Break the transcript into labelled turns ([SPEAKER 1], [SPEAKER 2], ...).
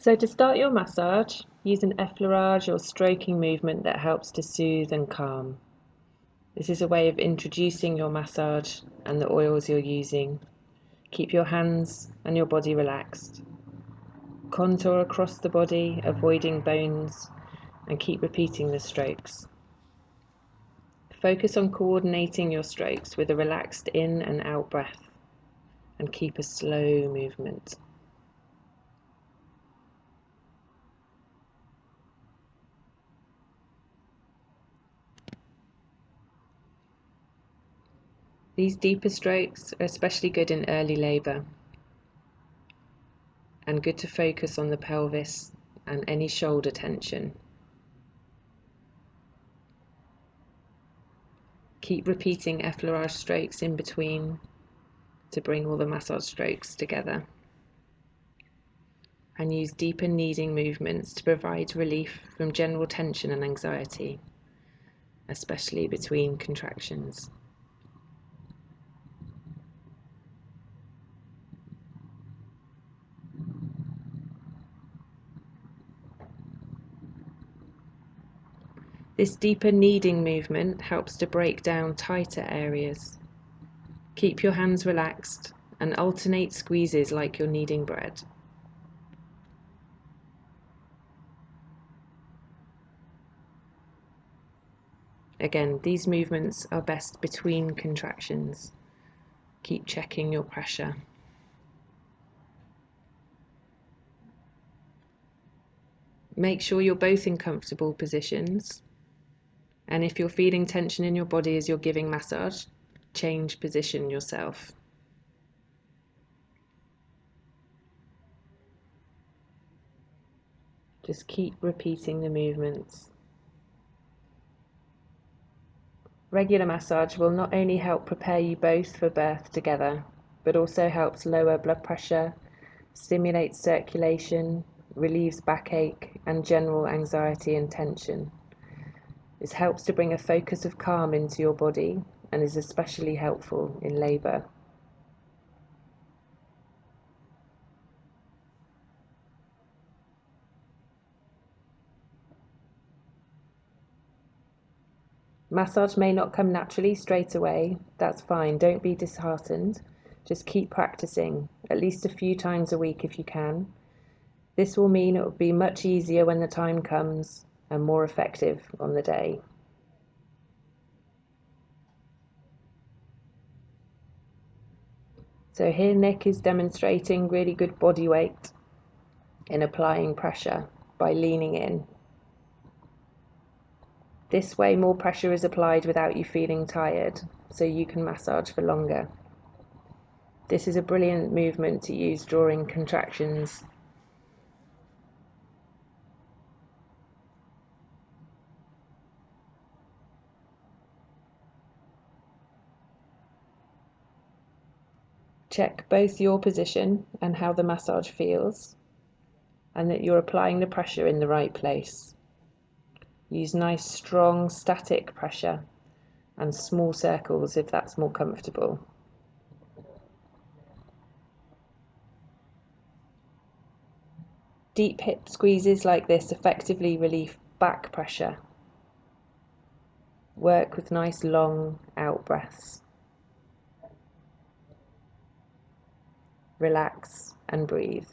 [SPEAKER 1] So to start your massage, use an effleurage or stroking movement that helps to soothe and calm. This is a way of introducing your massage and the oils you're using. Keep your hands and your body relaxed. Contour across the body, avoiding bones, and keep repeating the strokes. Focus on coordinating your strokes with a relaxed in and out breath, and keep a slow movement. These deeper strokes are especially good in early labour and good to focus on the pelvis and any shoulder tension. Keep repeating effleurage strokes in between to bring all the massage strokes together. And use deeper kneading movements to provide relief from general tension and anxiety, especially between contractions. This deeper kneading movement helps to break down tighter areas. Keep your hands relaxed and alternate squeezes like you're kneading bread. Again, these movements are best between contractions. Keep checking your pressure. Make sure you're both in comfortable positions and if you're feeling tension in your body as you're giving massage, change position yourself. Just keep repeating the movements. Regular massage will not only help prepare you both for birth together, but also helps lower blood pressure, stimulates circulation, relieves backache and general anxiety and tension. This helps to bring a focus of calm into your body and is especially helpful in labour. Massage may not come naturally straight away. That's fine. Don't be disheartened. Just keep practicing, at least a few times a week if you can. This will mean it will be much easier when the time comes and more effective on the day. So here Nick is demonstrating really good body weight in applying pressure by leaning in. This way more pressure is applied without you feeling tired, so you can massage for longer. This is a brilliant movement to use during contractions Check both your position and how the massage feels, and that you're applying the pressure in the right place. Use nice, strong, static pressure and small circles if that's more comfortable. Deep hip squeezes like this effectively relieve back pressure. Work with nice long out breaths. Relax, and breathe.